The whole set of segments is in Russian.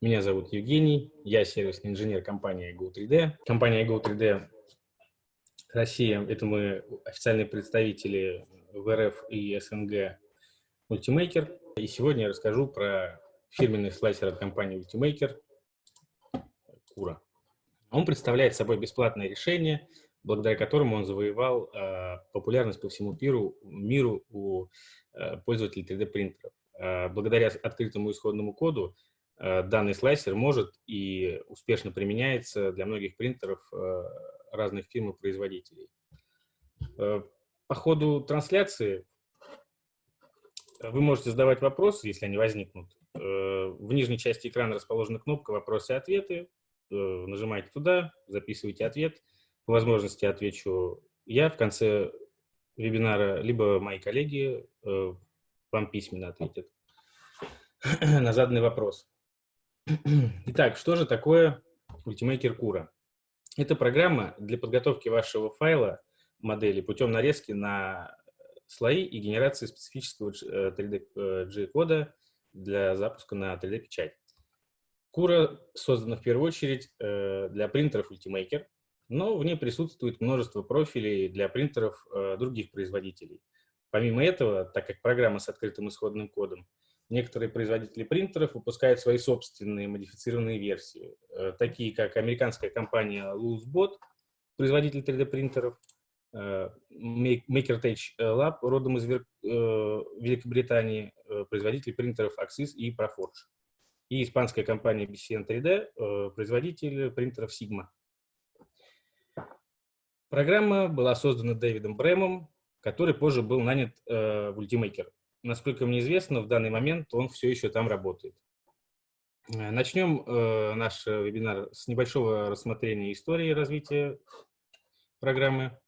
Меня зовут Евгений, я сервисный инженер компании Go3D. Компания Go3D Россия – это мы официальные представители в РФ и СНГ Multimaker. И сегодня я расскажу про фирменный слайсер от компании Ultimaker Кура. Он представляет собой бесплатное решение, благодаря которому он завоевал э, популярность по всему миру, миру у э, пользователей 3D-принтеров. Э, благодаря открытому исходному коду данный слайсер может и успешно применяется для многих принтеров э, разных фирм и производителей. Э, по ходу трансляции вы можете задавать вопросы, если они возникнут. Э, в нижней части экрана расположена кнопка «Вопросы и ответы». Э, нажимаете туда, записывайте ответ. По возможности отвечу я в конце вебинара, либо мои коллеги вам письменно ответят на заданный вопрос. Итак, что же такое Ultimaker Cura? Это программа для подготовки вашего файла модели путем нарезки на слои и генерации специфического 3D-кода э, для запуска на 3D-печать. Кура создана в первую очередь э, для принтеров Ultimaker, но в ней присутствует множество профилей для принтеров э, других производителей. Помимо этого, так как программа с открытым исходным кодом, некоторые производители принтеров выпускают свои собственные модифицированные версии, такие как американская компания LoosBot, производитель 3D-принтеров, MakerTech Lab, родом из Великобритании, производитель принтеров Axis и Proforge. И испанская компания BCN 3D, производитель принтеров Sigma. Программа была создана Дэвидом Брэмом, который позже был нанят в Ultimaker. Насколько мне известно, в данный момент он все еще там работает. Начнем наш вебинар с небольшого рассмотрения истории развития программы.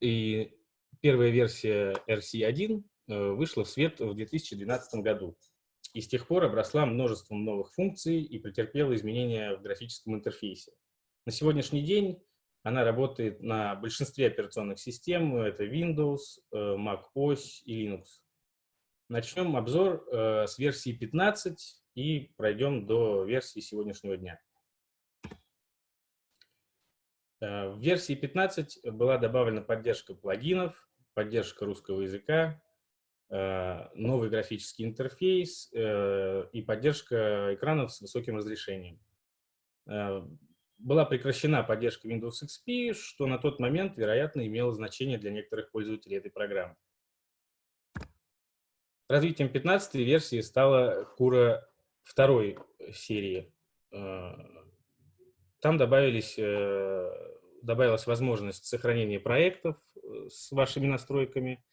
И первая версия RC1 э, вышла в свет в 2012 году. И с тех пор обросла множеством новых функций и претерпела изменения в графическом интерфейсе. На сегодняшний день она работает на большинстве операционных систем. Это Windows, э, Mac OS и Linux. Начнем обзор э, с версии 15 и пройдем до версии сегодняшнего дня. Э, в версии 15 была добавлена поддержка плагинов, поддержка русского языка, э, новый графический интерфейс э, и поддержка экранов с высоким разрешением. Была прекращена поддержка Windows XP, что на тот момент, вероятно, имело значение для некоторых пользователей этой программы. Развитием 15 версии стала Кура второй серии. Там добавились, э, добавилась возможность сохранения проектов э, с вашими настройками,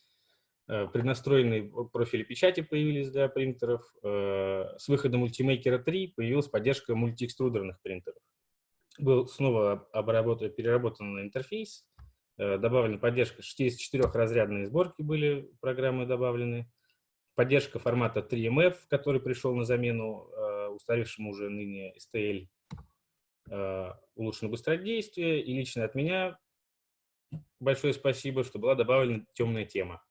э, преднастроенные профили печати появились для принтеров, с выходом Ultimaker 3 появилась поддержка мультиэкструдерных принтеров. Был снова обработан, переработан интерфейс, добавлена поддержка. 64-разрядные сборки были программы добавлены, поддержка формата 3MF, который пришел на замену устаревшему уже ныне STL Э, улучшено быстродействие. И лично от меня большое спасибо, что была добавлена темная тема.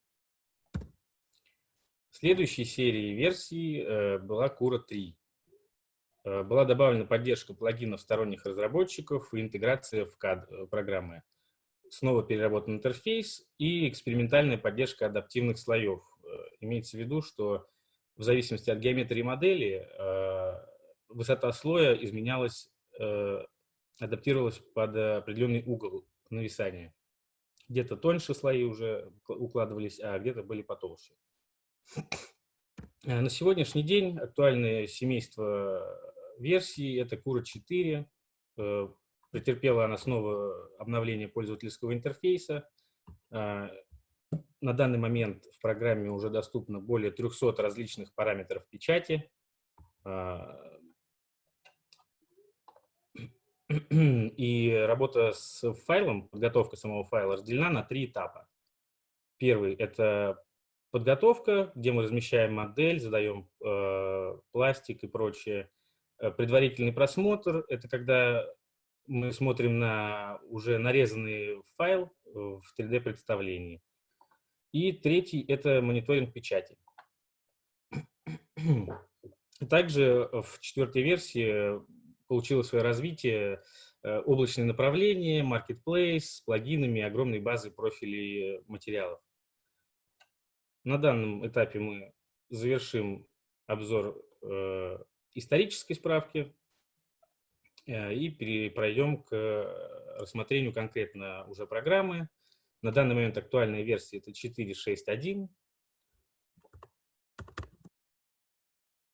Следующей серии версий э, была Кура 3. Э, была добавлена поддержка плагинов сторонних разработчиков и интеграция в CAD программы. Снова переработан интерфейс и экспериментальная поддержка адаптивных слоев. Имеется в виду, что в зависимости от геометрии модели высота слоя изменялась Э, адаптировалась под определенный угол нависания. Где-то тоньше слои уже укладывались, а где-то были потолще. Э, на сегодняшний день актуальное семейство версий – это Кура 4. Э, претерпела она снова обновление пользовательского интерфейса. На данный момент в программе уже доступно более 300 различных параметров печати. И работа с файлом, подготовка самого файла разделена на три этапа. Первый – это подготовка, где мы размещаем модель, задаем э, пластик и прочее. Э, предварительный просмотр – это когда мы смотрим на уже нарезанный файл в 3D-представлении. И третий – это мониторинг печати. Также в четвертой версии получило свое развитие э, облачное направление, marketplace с плагинами, огромной базы профилей материалов. На данном этапе мы завершим обзор э, исторической справки э, и пройдем к рассмотрению конкретно уже программы. На данный момент актуальная версия это 4.6.1.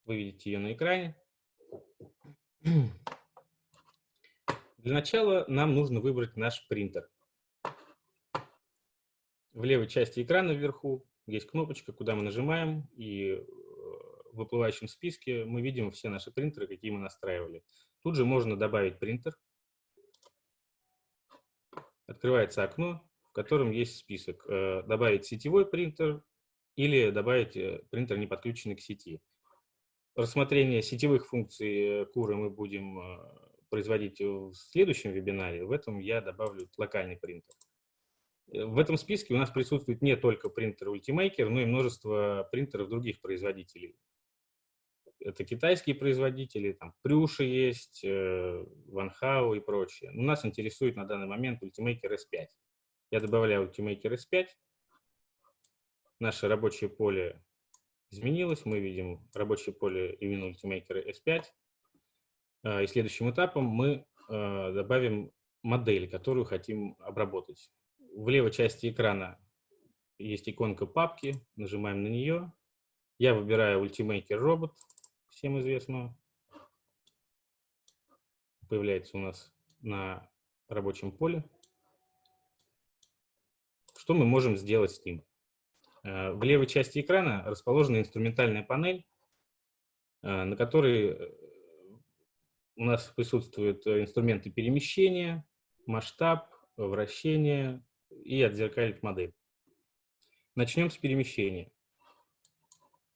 Вы видите ее на экране. Для начала нам нужно выбрать наш принтер. В левой части экрана вверху есть кнопочка, куда мы нажимаем, и э, в выплывающем списке мы видим все наши принтеры, какие мы настраивали. Тут же можно добавить принтер. Открывается окно, котором есть список. Э, добавить сетевой принтер или добавить э, принтер, не подключенный к сети. Рассмотрение сетевых функций Куры мы будем производить в следующем вебинаре. В этом я добавлю локальный принтер. Э, в этом списке у нас присутствует не только принтер Ultimaker, но и множество принтеров других производителей. Это китайские производители, там Прюша есть, Ванхау и прочее. Но нас интересует на данный момент Ultimaker S5. Я добавляю Ultimaker S5. Наше рабочее поле изменилось. Мы видим рабочее поле именно Ultimaker S5. А, и следующим этапом мы а, добавим модель, которую хотим обработать в левой части экрана есть иконка папки, нажимаем на нее. Я выбираю Ultimaker Robot, всем известно. Появляется у нас на рабочем поле. Что мы можем сделать с ним? Э, в левой части экрана расположена инструментальная панель, э, на которой э, у нас присутствуют инструменты перемещения, масштаб, вращение, и отзеркалить модель. Начнем с перемещения.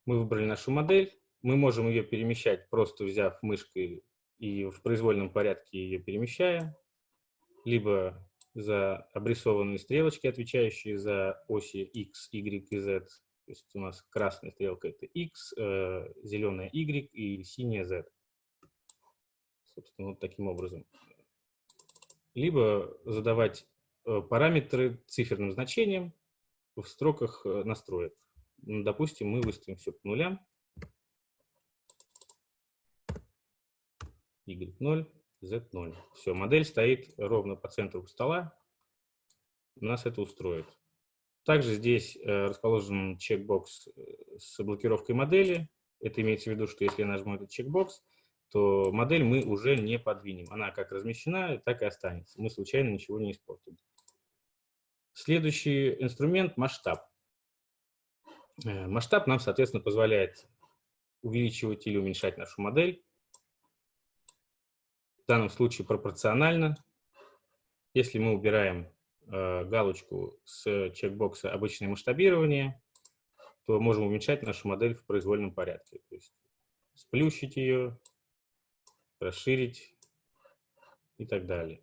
Мы выбрали нашу модель. Мы можем ее перемещать, просто взяв мышкой и в произвольном порядке ее перемещая, либо за обрисованные стрелочки, отвечающие за оси X, Y и Z. То есть у нас красная стрелка – это X, э, зеленая Y и синяя Z. Собственно, вот таким образом. Либо задавать Э, параметры циферным значением в строках э, настроек. Ну, допустим, мы выставим все по нулям. Y0, Z0. Все, модель стоит ровно по центру стола. Нас это устроит. Также здесь э, расположен чекбокс с блокировкой модели. Это имеется в виду, что если я нажму этот чекбокс, то модель мы уже не подвинем. Она как размещена, так и останется. Мы случайно ничего не испортим. Следующий инструмент – масштаб. Э, масштаб нам, соответственно, позволяет увеличивать или уменьшать нашу модель. Данном случае пропорционально. Если мы убираем э, галочку с чекбокса «Обычное масштабирование», то можем уменьшать нашу модель в произвольном порядке. То есть сплющить ее, расширить и так далее.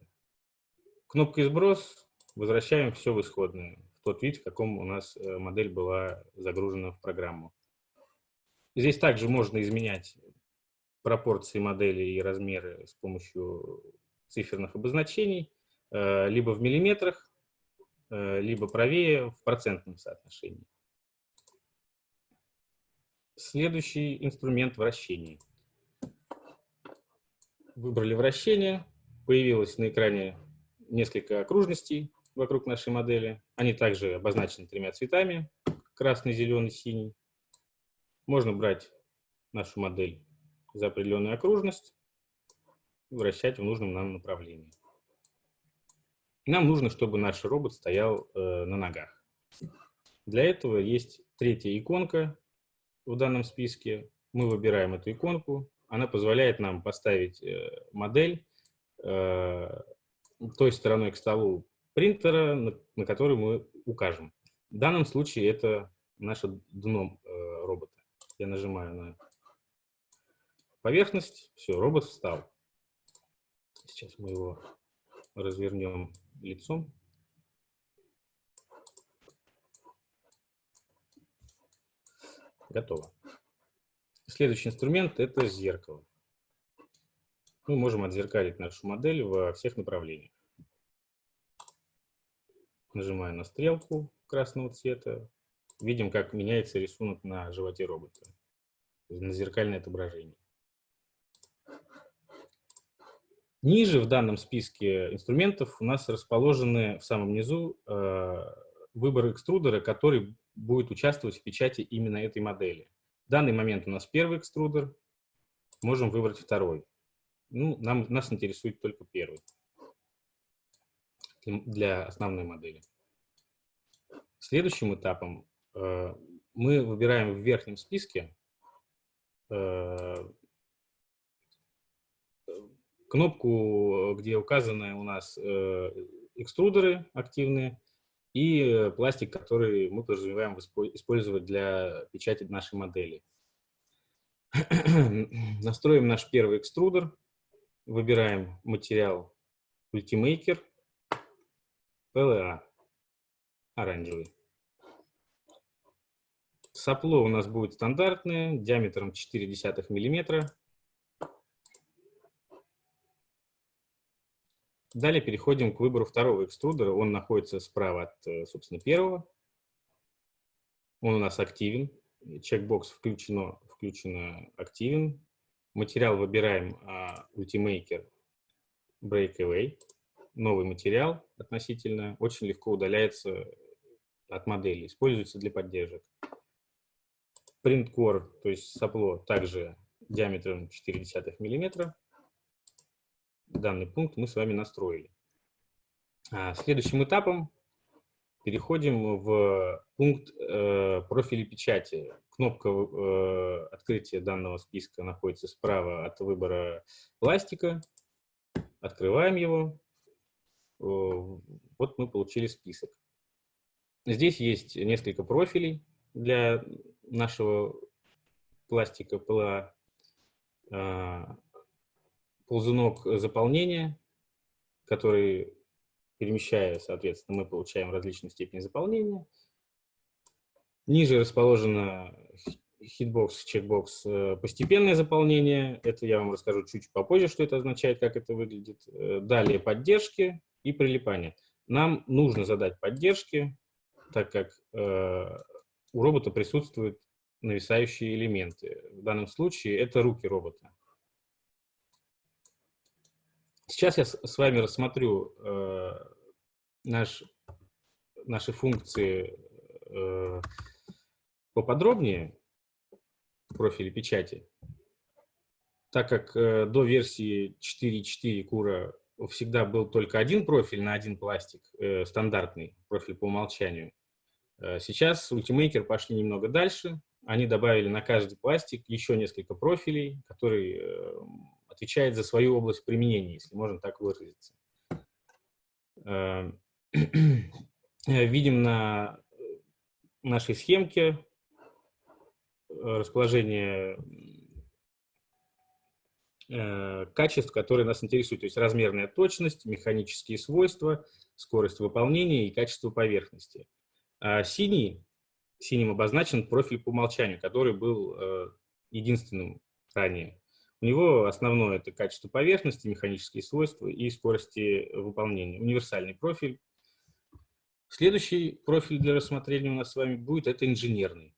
Кнопка «Сброс» возвращаем все в исходное, в тот вид, в каком у нас э, модель была загружена в программу. Здесь также можно изменять пропорции модели и размеры с помощью циферных обозначений, э, либо в миллиметрах, э, либо правее в процентном соотношении. Следующий инструмент вращения. Выбрали вращение, появилось на экране несколько окружностей, вокруг нашей модели. Они также обозначены тремя цветами – красный, зеленый, синий. Можно брать нашу модель за определенную окружность вращать в нужном нам направлении. Нам нужно, чтобы наш робот стоял э, на ногах. Для этого есть третья иконка в данном списке. Мы выбираем эту иконку. Она позволяет нам поставить э, модель э, той стороной к столу принтера, на, на который мы укажем. В данном случае это наше дно э, робота. Я нажимаю на поверхность, все, робот встал. Сейчас мы его развернем лицом. Готово. Следующий инструмент – это зеркало. Мы можем отзеркалить нашу модель во всех направлениях. Нажимаю на стрелку красного цвета. Видим, как меняется рисунок на животе робота. На зеркальное отображение. Ниже в данном списке инструментов у нас расположены в самом низу э, выбор экструдера, который будет участвовать в печати именно этой модели. В данный момент у нас первый экструдер, можем выбрать второй. Ну, нам, нас интересует только первый для основной модели. Следующим этапом э, мы выбираем в верхнем списке э, кнопку, где указаны у нас э, экструдеры активные и пластик, который мы подразумеваем использовать для печати нашей модели. Настроим наш первый экструдер. Выбираем материал Ultimaker, PLA, оранжевый. Сопло у нас будет стандартное, диаметром 0,4 мм. Далее переходим к выбору второго экструдера. Он находится справа от, э, собственно, первого. Он у нас активен. Чекбокс включено, включено активен. Материал выбираем uh, Ultimaker Breakaway. Новый материал относительно очень легко удаляется от модели, используется для поддержек. Print Core, то есть сопло, также диаметром 0,4 мм. Данный пункт мы с вами настроили. А следующим этапом переходим в пункт э, профиля печати. Кнопка э, открытия данного списка находится справа от выбора пластика. Открываем его. Вот мы получили список. Здесь есть несколько профилей для нашего пластика ПЛА. Ползунок заполнения, который, перемещая, соответственно, мы получаем различную степень заполнения. Ниже расположена хитбокс, чекбокс, э, постепенное заполнение. Это я вам расскажу чуть попозже, что это означает, как это выглядит. Э, далее поддержки и прилипание. Нам нужно задать поддержки, так как э, у робота присутствуют нависающие элементы. В данном случае это руки робота. Сейчас я с вами рассмотрю э, наш, наши функции э, поподробнее профиле печати. Так как э, до версии 4.4 Кура всегда был только один профиль на один пластик, э, стандартный профиль по умолчанию, э, сейчас Ultimaker пошли немного дальше. Они добавили на каждый пластик еще несколько профилей, которые э, отвечают за свою область применения, если можно так выразиться. Э, видим на нашей схемке расположение э, качеств, которые нас интересуют, то есть размерная точность, механические свойства, скорость выполнения и качество поверхности. А синий, синим обозначен профиль по умолчанию, который был э, единственным ранее. У него основное – это качество поверхности, механические свойства и скорости выполнения. Универсальный профиль. Следующий профиль для рассмотрения у нас с вами будет – это инженерный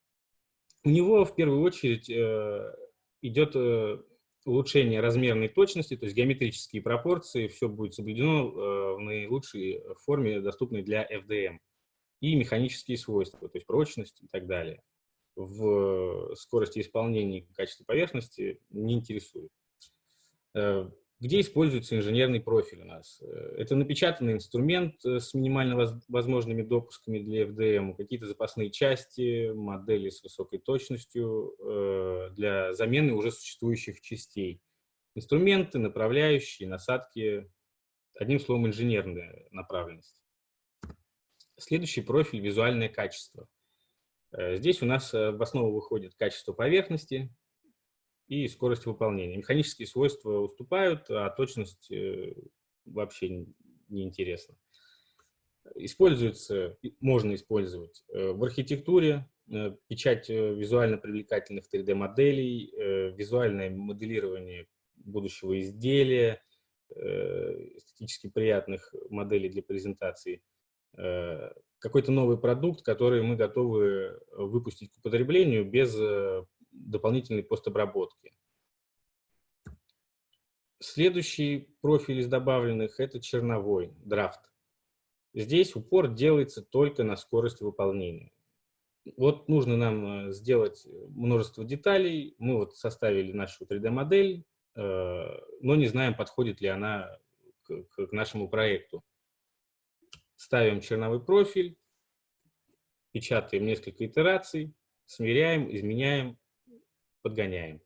у него в первую очередь э, идет э, улучшение размерной точности, то есть геометрические пропорции, все будет соблюдено э, в наилучшей форме, доступной для FDM, и механические свойства, то есть прочность и так далее. В скорости исполнения и качестве поверхности не интересует. Где используется инженерный профиль у нас? Э, это напечатанный инструмент э, с минимально возможными допусками для FDM, какие-то запасные части, модели с высокой точностью э, для замены уже существующих частей. Инструменты, направляющие, насадки, одним словом, инженерная направленность. Следующий профиль – визуальное качество. Здесь у нас в основу выходит качество поверхности, и скорость выполнения. Механические свойства уступают, а точность э, вообще неинтересна. Используется, можно использовать э, в архитектуре, печать визуально привлекательных 3D-моделей, визуальное моделирование будущего изделия, эстетически приятных моделей для презентации, какой-то новый продукт, который мы готовы выпустить к употреблению без дополнительной постобработки. Следующий профиль из добавленных – это черновой, драфт. Здесь упор делается только на скорость выполнения. Вот нужно нам э, сделать множество деталей. Мы вот составили нашу 3D-модель, э, но не знаем, подходит ли она к нашему проекту. Ставим черновой профиль, печатаем несколько итераций, смиряем, изменяем, подгоняем.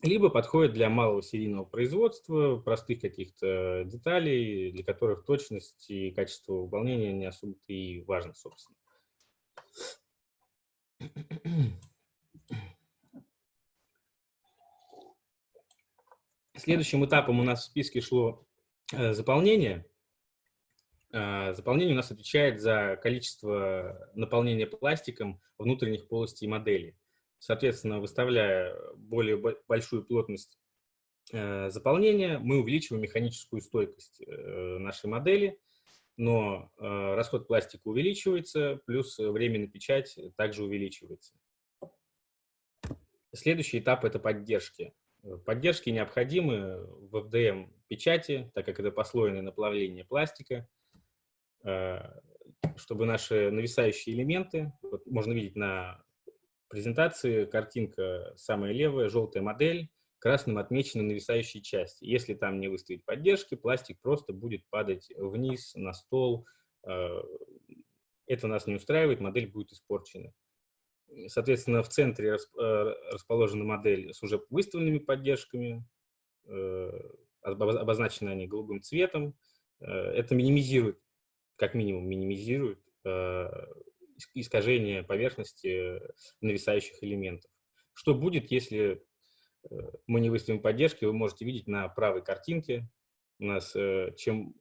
Либо подходит для малого серийного производства, простых каких-то деталей, для которых точность и качество выполнения не особо и важно, собственно. Следующим этапом у нас в списке шло э, заполнение. Э, заполнение у нас отвечает за количество наполнения пластиком внутренних полостей модели. Соответственно, выставляя более большую плотность э, заполнения, мы увеличиваем механическую стойкость нашей модели, но расход пластика увеличивается, плюс время на печать также увеличивается. Следующий этап – это поддержки. Поддержки необходимы в FDM печати, так как это послойное наплавление пластика, э, чтобы наши нависающие элементы, вот можно видеть на презентации, картинка самая левая, желтая модель, красным отмечены нависающие части. Если там не выставить поддержки, пластик просто будет падать вниз, на стол. Э, это нас не устраивает, модель будет испорчена. Соответственно, в центре э, расположена модель с уже выставленными поддержками, э, обозначены они голубым цветом. Э, это минимизирует, как минимум минимизирует искажение поверхности нависающих элементов. Что будет, если мы не выставим поддержки, вы можете видеть на правой картинке. У нас чем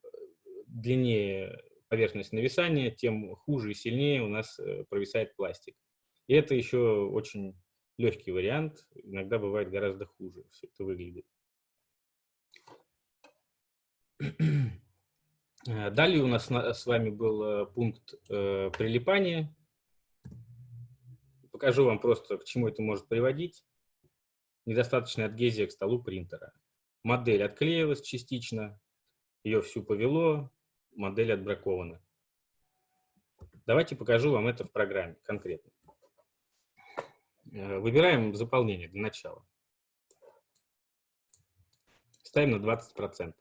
длиннее поверхность нависания, тем хуже и сильнее у нас провисает пластик. И это еще очень легкий вариант, иногда бывает гораздо хуже все это выглядит. Далее у нас с вами был э, пункт э, прилипания. Покажу вам просто, к чему это может приводить. Недостаточная адгезия к столу принтера. Модель отклеилась частично, ее всю повело, модель отбракована. Давайте покажу вам это в программе конкретно. Э, выбираем заполнение для начала. Ставим на 20%.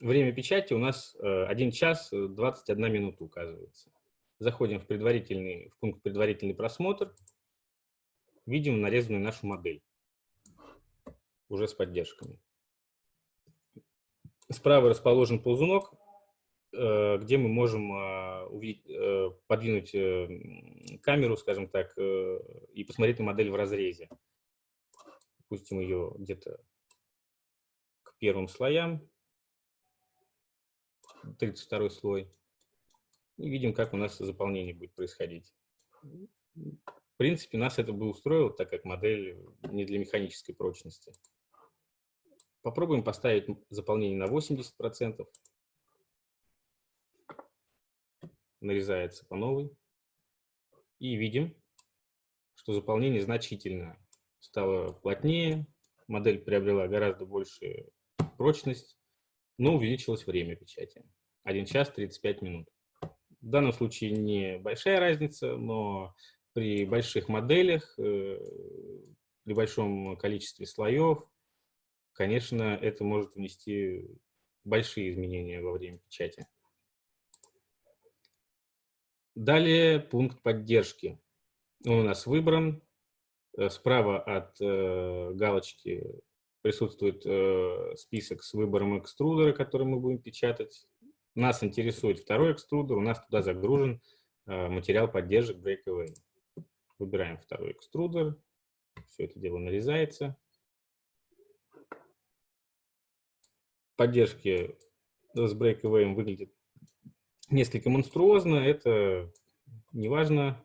Время печати у нас 1 э, час 21 минута указывается. Заходим в, предварительный, в пункт «Предварительный просмотр». Видим нарезанную нашу модель. Уже с поддержками. Справа расположен ползунок. Э, где мы можем а, увидеть, э, подвинуть э, камеру, скажем так, и посмотреть на модель в разрезе. Пустим ее где-то к первым слоям, 32 слой, и видим, как у нас заполнение будет происходить. В принципе, нас это бы устроило, так как модель не для механической прочности. Попробуем поставить заполнение на 80% нарезается по новой. И видим, что заполнение значительно стало плотнее, модель приобрела гораздо большую прочность, но увеличилось время печати. 1 час 35 минут. В данном случае небольшая разница, но при больших моделях, э, при большом количестве слоев, конечно, это может внести большие изменения во время печати. Далее пункт поддержки. Он у нас выбран. Э, справа от э, галочки присутствует э, список с выбором экструдера, который мы будем печатать. Нас интересует второй экструдер, у нас туда загружен э, материал поддержек Breakaway. Выбираем второй экструдер, все это дело нарезается. Поддержки с Breakaway выглядят несколько монструозно, это неважно.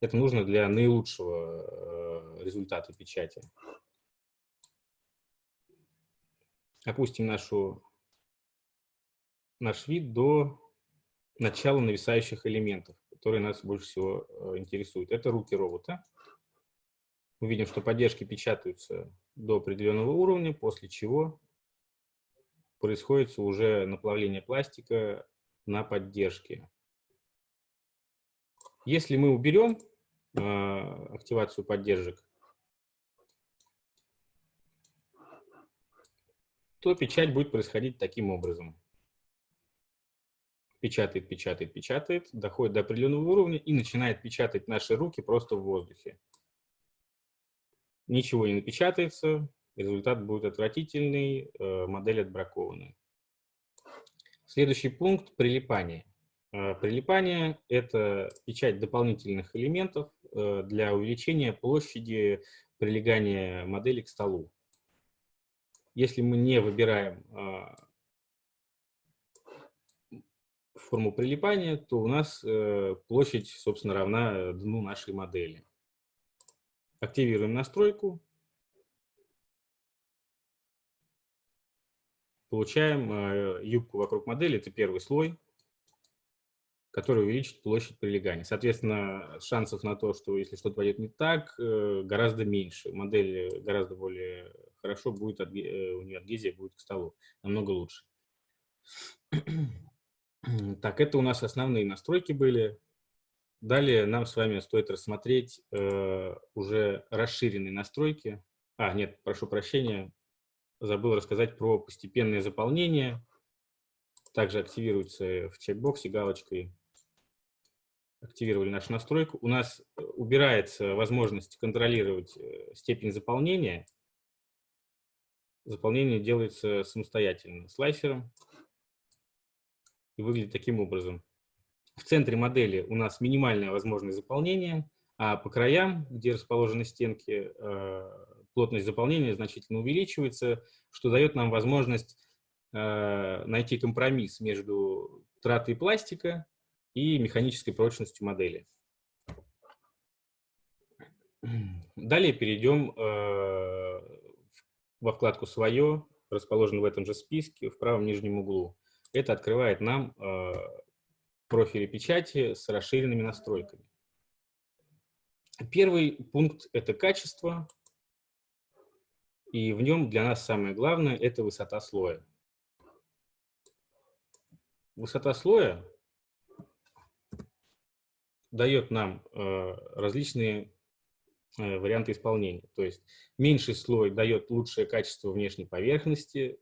Это нужно для наилучшего э, результата печати. Опустим нашу, наш вид до начала нависающих элементов, которые нас больше всего э, интересуют. Это руки робота. Мы видим, что поддержки печатаются до определенного уровня, после чего происходит уже наплавление пластика на поддержке. Если мы уберем э, активацию поддержек, то печать будет происходить таким образом. Печатает, печатает, печатает, доходит до определенного уровня и начинает печатать наши руки просто в воздухе. Ничего не напечатается, результат будет отвратительный, э, модель отбракованная. Следующий пункт – прилипание. Э, прилипание – это печать дополнительных элементов э, для увеличения площади прилегания модели к столу. Если мы не выбираем а, форму прилипания, то у нас э, площадь, собственно, равна дну нашей модели. Активируем настройку. Получаем э, юбку вокруг модели, это первый слой который увеличит площадь прилегания. Соответственно, шансов на то, что если что-то пойдет не так, э, гораздо меньше. Модель гораздо более хорошо будет, э, у нее адгезия будет к столу, намного лучше. Так, это у нас основные настройки были. Далее нам с вами стоит рассмотреть э, уже расширенные настройки. А, нет, прошу прощения, забыл рассказать про постепенное заполнение. Также активируется в чекбоксе галочкой активировали нашу настройку, у нас э, убирается возможность контролировать э, степень заполнения. Заполнение делается самостоятельно слайсером и выглядит таким образом. В центре модели у нас минимальное возможное заполнение, а по краям, где расположены стенки, э, плотность заполнения значительно увеличивается, что дает нам возможность найти компромисс между тратой пластика и механической прочностью модели. Далее перейдем э, во вкладку «Свое», расположенную в этом же списке, в правом нижнем углу. Это открывает нам э, профили печати с расширенными настройками. Первый пункт – это качество, и в нем для нас самое главное – это высота слоя. Высота слоя дает нам э, различные э, варианты исполнения. То есть меньший слой дает лучшее качество внешней поверхности,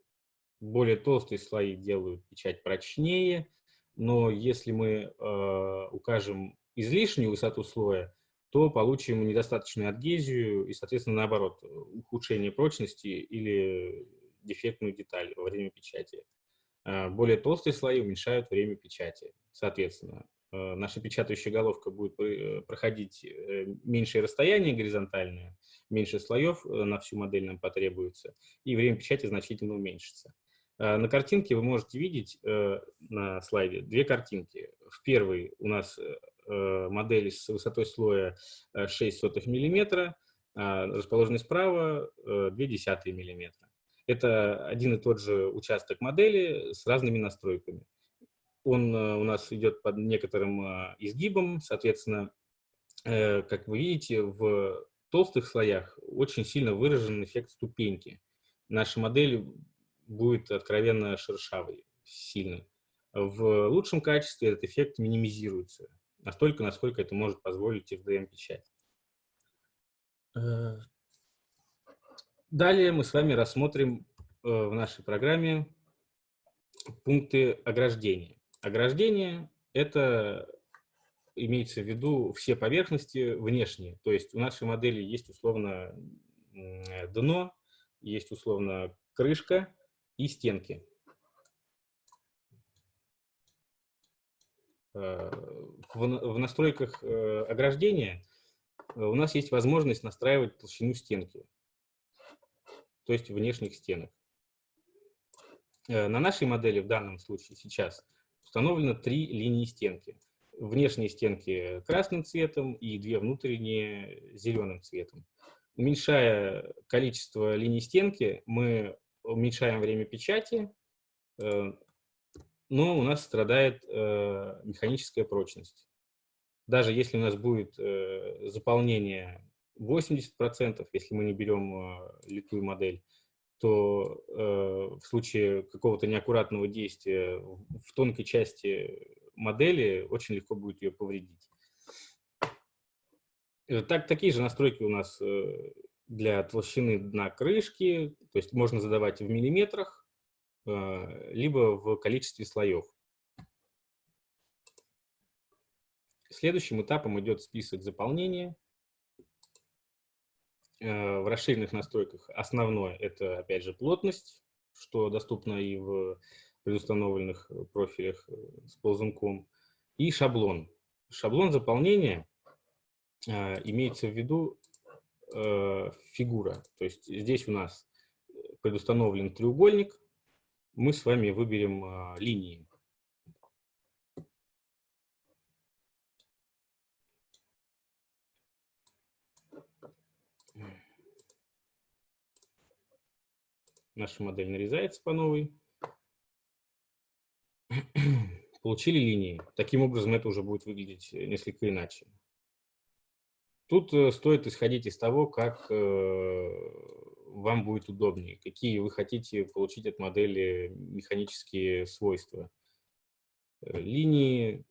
более толстые слои делают печать прочнее, но если мы э, укажем излишнюю высоту слоя, то получим недостаточную адгезию и, соответственно, наоборот, ухудшение прочности или дефектную деталь во время печати. Более толстые слои уменьшают время печати. Соответственно, Э, наша печатающая головка будет э, проходить э, меньшее расстояние горизонтальное, меньше слоев на всю модель нам потребуется, и время печати значительно уменьшится. На картинке вы можете видеть на слайде две картинки. В первой у нас модель с высотой слоя 6 мм, а расположенной справа 0,2 мм. Это один и тот же участок модели с разными настройками. Он э, у нас идет под некоторым э, изгибом, соответственно, э, как вы видите, в толстых слоях очень сильно выражен эффект ступеньки. Наша модель будет откровенно шершавой, сильно. В лучшем качестве этот эффект минимизируется, настолько, насколько это может позволить FDM-печать. Далее мы с вами рассмотрим в нашей программе пункты ограждения. Ограждение – это имеется в виду все поверхности внешние. То есть у нашей модели есть условно дно, есть условно крышка и стенки. Э, в настройках э, ограждения у нас есть возможность настраивать толщину стенки, то есть внешних стенок. На нашей модели в данном случае сейчас установлено три линии стенки. Внешние стенки красным цветом и две внутренние зеленым цветом. Уменьшая количество линий стенки, мы уменьшаем время печати, э, но у нас страдает э, механическая прочность. Даже если у нас будет э, заполнение 80%, если мы не берем литую модель, то в случае какого-то неаккуратного действия в тонкой части модели очень легко будет ее повредить. Э, так, такие же настройки у нас э, для толщины дна крышки, то есть можно задавать в миллиметрах, э, либо в количестве слоев. Следующим этапом идет список заполнения. В расширенных настройках основное – это, опять же, плотность, что доступно и в предустановленных профилях с ползунком, и шаблон. Шаблон заполнения имеется в виду э, фигура. То есть здесь у нас предустановлен треугольник, мы с вами выберем линии. Наша модель нарезается по новой. Получили линии. Таким образом, это уже будет выглядеть несколько иначе. Тут э, стоит исходить из того, как э, вам будет удобнее, какие вы хотите получить от модели механические свойства. Э, линии,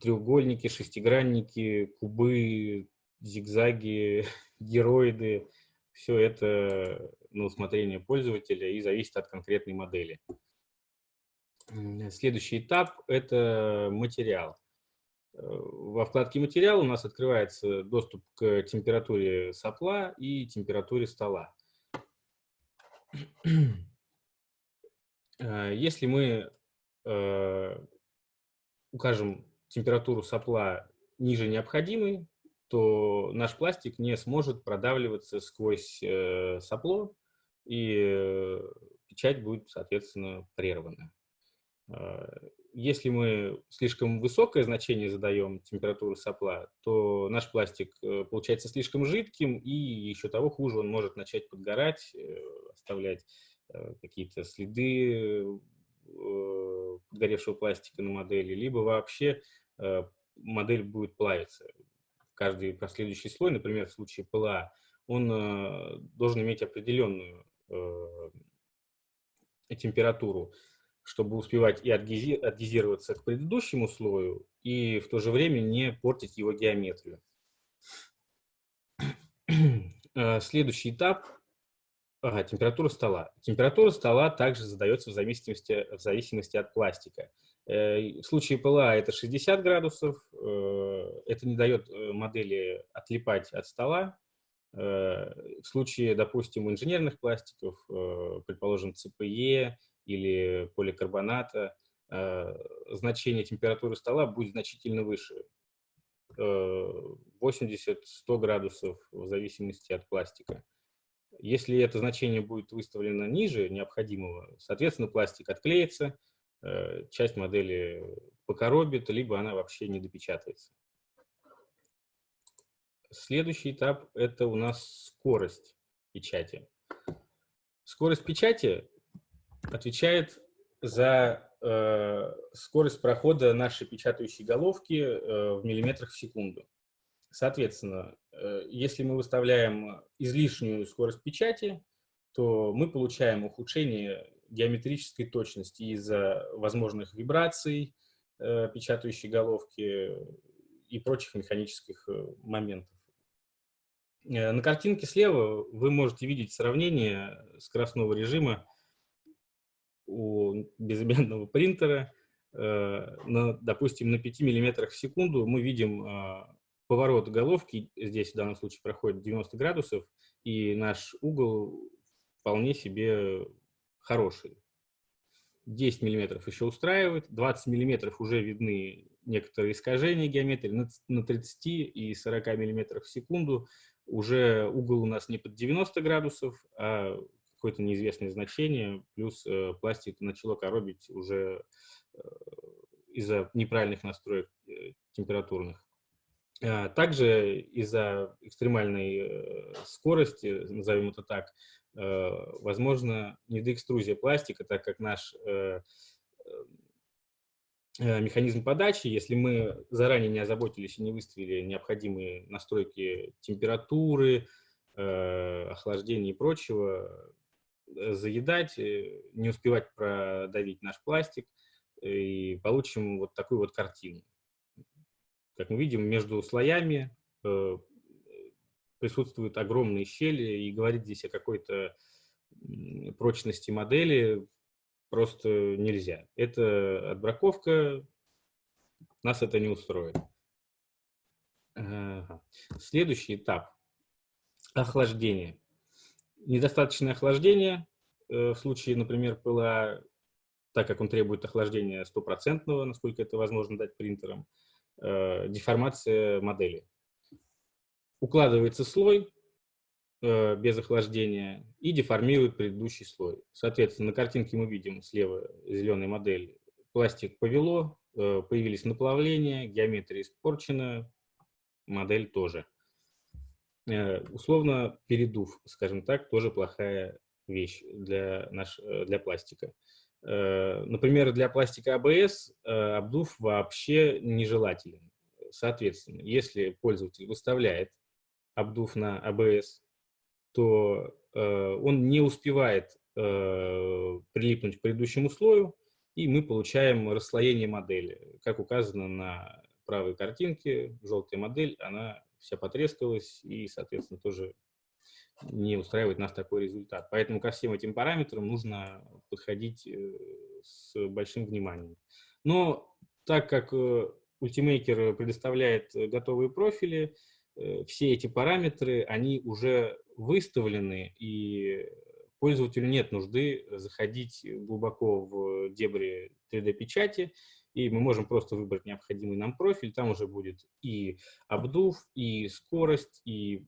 треугольники, шестигранники, кубы, зигзаги, героиды. Все это на усмотрение пользователя и зависит от конкретной модели. Следующий этап – это материал. Во вкладке «Материал» у нас открывается доступ к температуре сопла и температуре стола. Э, если мы э, укажем температуру сопла ниже необходимой, то наш пластик не сможет продавливаться сквозь э, сопло, и печать будет, соответственно, прервана. Если мы слишком высокое значение задаем температуры сопла, то наш пластик э, получается слишком жидким, и еще того хуже, он может начать подгорать, э, оставлять э, какие-то следы подгоревшего пластика на модели, либо вообще модель будет плавиться. Каждый последующий слой, например, в случае ПЛА, он должен иметь определенную температуру чтобы успевать и адгезироваться к предыдущему слою, и в то же время не портить его геометрию. Э, следующий этап ага, – температура стола. Температура стола также задается в зависимости, в зависимости от пластика. Э, в случае ПЛА это 60 градусов, э, это не дает модели отлипать от стола. В случае, допустим, инженерных пластиков, предположим, ЦПЕ или поликарбоната, э, значение температуры стола будет значительно выше. 80-100 э, градусов в зависимости от пластика. Если это значение будет выставлено ниже необходимого, соответственно, пластик отклеится, э, часть модели покоробит, либо она вообще не допечатается. Следующий этап – это у нас скорость печати. Скорость печати отвечает за э, скорость прохода нашей печатающей головки э, в миллиметрах в секунду. Соответственно, э, если мы выставляем излишнюю скорость печати, то мы получаем ухудшение геометрической точности из-за возможных вибраций э, печатающей головки и прочих механических э, моментов. На картинке слева вы можете видеть сравнение скоростного режима у безымянного принтера, на, допустим, на 5 миллиметрах в секунду мы видим поворот головки, здесь в данном случае проходит 90 градусов, и наш угол вполне себе хороший. 10 миллиметров еще устраивает, 20 миллиметров уже видны некоторые искажения геометрии, на 30 и 40 миллиметров в секунду уже угол у нас не под 90 градусов, а какое-то неизвестное значение, плюс э, пластик начало коробить уже э, из-за неправильных настроек э, температурных. А, также из-за экстремальной э, скорости, назовем это так, э, возможно недоэкструзия пластика, так как наш э, механизм подачи, если мы заранее не озаботились и не выставили необходимые настройки температуры, охлаждения и прочего, заедать, не успевать продавить наш пластик, и получим вот такую вот картину. Как мы видим, между слоями э, присутствуют огромные щели, и говорить здесь о какой-то прочности модели просто нельзя. Это отбраковка, нас это не устроит. Следующий этап – охлаждение. Недостаточное охлаждение э, в случае, например, пыла, так как он требует охлаждения стопроцентного, насколько это возможно дать принтером, э, деформация модели. Укладывается слой э, без охлаждения и деформирует предыдущий слой. Соответственно, на картинке мы видим слева зеленая модель. Пластик повело, э, появились наплавления, геометрия испорчена, модель тоже. Э, условно передув, скажем так, тоже плохая вещь для, наш, э, для пластика. Э, например, для пластика АБС э, обдув вообще нежелателен. Соответственно, если пользователь выставляет обдув на АБС, то э, он не успевает прилипнуть к предыдущему слою, и мы получаем расслоение модели. Как указано на правой картинке, желтая модель, она вся потрескалась и, соответственно, тоже не устраивает нас такой результат. Поэтому ко всем этим параметрам нужно подходить э, с большим вниманием. Но так как э, Ultimaker предоставляет готовые профили, э, все эти параметры, они уже выставлены, и пользователю нет нужды заходить глубоко в дебри 3D-печати, и мы можем просто выбрать необходимый нам профиль, там уже будет и обдув, и скорость, и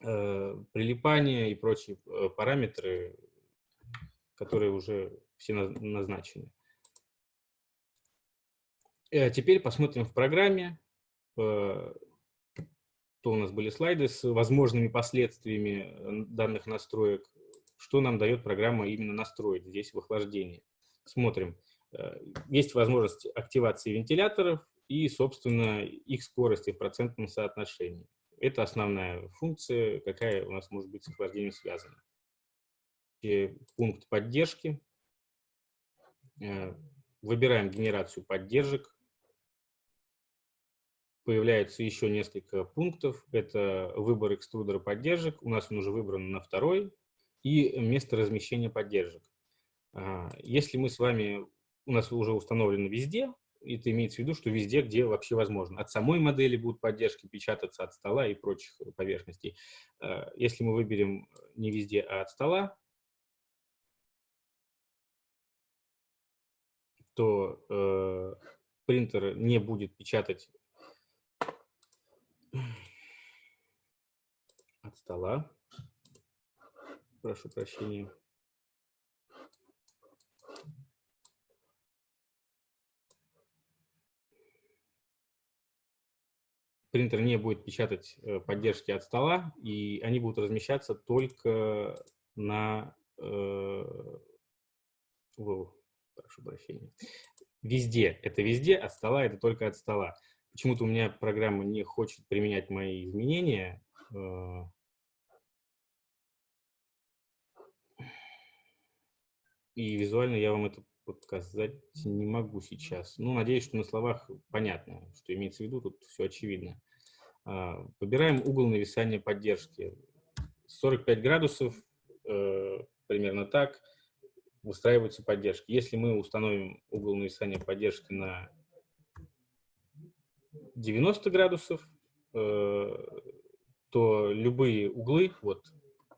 Э, прилипания и прочие э, параметры, которые уже все назначены. Э, теперь посмотрим в программе, то у нас были слайды с возможными последствиями данных настроек, что нам дает программа именно настроить здесь в охлаждении. Смотрим. Есть возможность активации вентиляторов и, собственно, их скорости в процентном соотношении. Это основная функция, какая у нас может быть с охлаждением связана. И пункт поддержки. Э, выбираем генерацию поддержек. Появляется еще несколько пунктов. Это выбор экструдера поддержек. У нас он уже выбран на второй. И место размещения поддержек. А, если мы с вами, у нас уже установлено везде, это имеется в виду, что везде, где вообще возможно. От самой модели будут поддержки печататься от стола и прочих поверхностей. Э, если мы выберем не везде, а от стола, то э, принтер не будет печатать от стола. Прошу прощения. Принтер не будет печатать э, поддержки от стола, и они будут размещаться только на... Э, прошу прощения. Везде. Это везде, от стола это только от стола. Почему-то у меня программа не хочет применять мои изменения. Э, и визуально я вам это показать не могу сейчас. Ну, надеюсь, что на словах понятно, что имеется в виду, тут все очевидно. А, выбираем угол нависания поддержки. 45 градусов, э, примерно так, выстраиваются поддержки. Если мы установим угол нависания поддержки на 90 градусов, э, то любые углы, вот,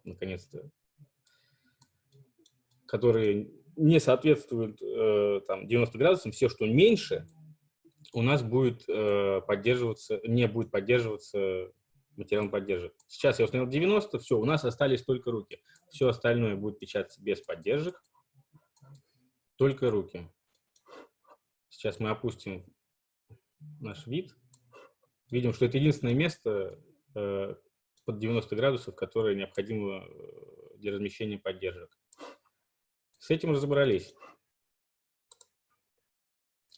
наконец-то, которые не соответствует э, там, 90 градусам, все, что меньше, у нас будет э, поддерживаться, не будет поддерживаться материал поддержек. Сейчас я установил 90, все, у нас остались только руки. Все остальное будет печататься без поддержек, только руки. Сейчас мы опустим наш вид. Видим, что это единственное место э, под 90 градусов, которое необходимо э, для размещения поддержек. С этим разобрались.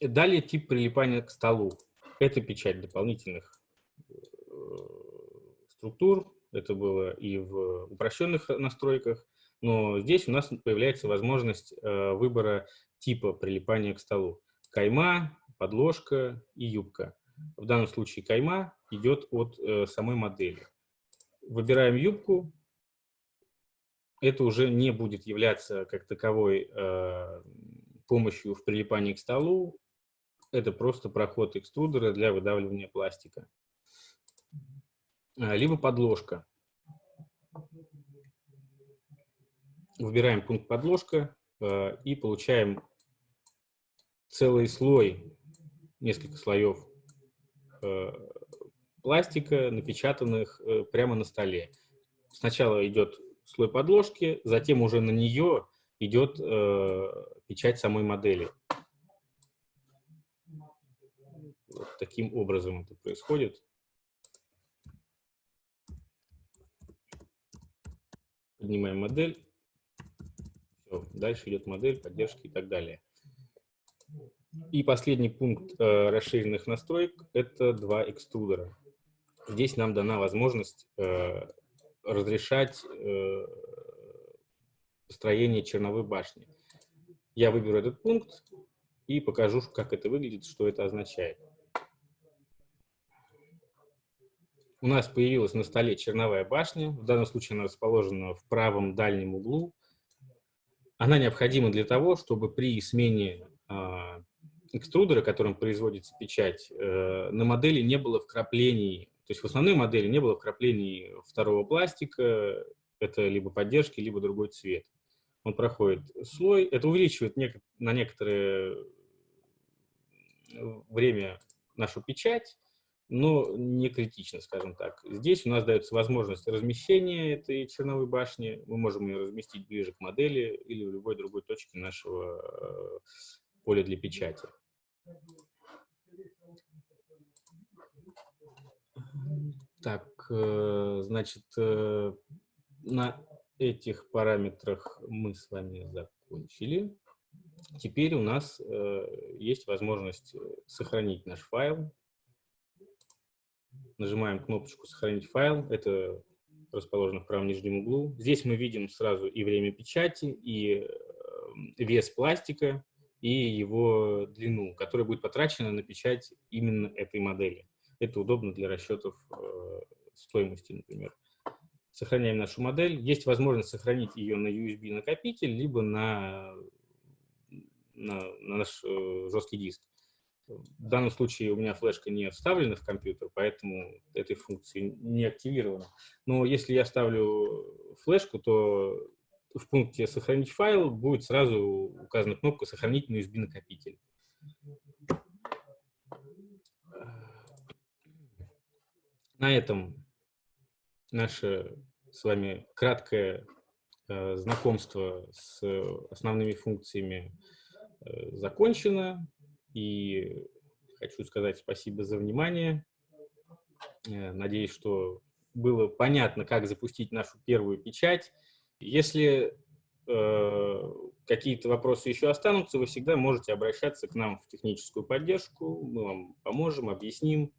Далее тип прилипания к столу. Это печать дополнительных э, структур. Это было и в упрощенных настройках. Но здесь у нас появляется возможность э, выбора типа прилипания к столу. Кайма, подложка и юбка. В данном случае кайма идет от э, самой модели. Выбираем юбку. Это уже не будет являться как таковой э, помощью в прилипании к столу. Это просто проход экструдера для выдавливания пластика. А, либо подложка. Выбираем пункт подложка э, и получаем целый слой несколько слоев э, пластика, напечатанных э, прямо на столе. Сначала идет слой подложки, затем уже на нее идет э, печать самой модели. Вот таким образом это происходит. Поднимаем модель. Все, дальше идет модель, поддержки и так далее. И последний пункт э, расширенных настроек – это два экструдера. Здесь нам дана возможность э, разрешать э, построение черновой башни. Я выберу этот пункт и покажу, как это выглядит, что это означает. У нас появилась на столе черновая башня. В данном случае она расположена в правом дальнем углу. Она необходима для того, чтобы при смене а, экструдера, которым производится печать, э, на модели не было вкраплений, то есть в основной модели не было вкраплений второго пластика, это либо поддержки, либо другой цвет. Он проходит слой, это увеличивает на некоторое время нашу печать, но не критично, скажем так. Здесь у нас дается возможность размещения этой черновой башни. Мы можем ее разместить ближе к модели или в любой другой точке нашего э, поля для печати. Так, э, значит, э, на этих параметрах мы с вами закончили. Теперь у нас есть возможность сохранить наш файл. Нажимаем кнопочку «Сохранить файл». Это расположено в правом нижнем углу. Здесь мы видим сразу и время печати, и вес пластика, и его длину, которая будет потрачена на печать именно этой модели. Это удобно для расчетов э, стоимости, например. Сохраняем нашу модель. Есть возможность сохранить ее на USB-накопитель, либо на, на, на наш э, жесткий диск. В данном случае у меня флешка не вставлена в компьютер, поэтому этой функции не активирована. Но если я ставлю флешку, то в пункте «Сохранить файл» будет сразу указана кнопка «Сохранить на USB-накопитель». На этом наше с вами краткое э, знакомство с основными функциями э, закончено. И хочу сказать спасибо за внимание. Э, надеюсь, что было понятно, как запустить нашу первую печать. Если э, какие-то вопросы еще останутся, вы всегда можете обращаться к нам в техническую поддержку. Мы вам поможем, объясним.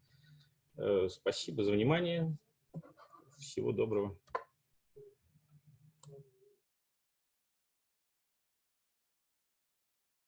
Э, спасибо за внимание. Всего доброго.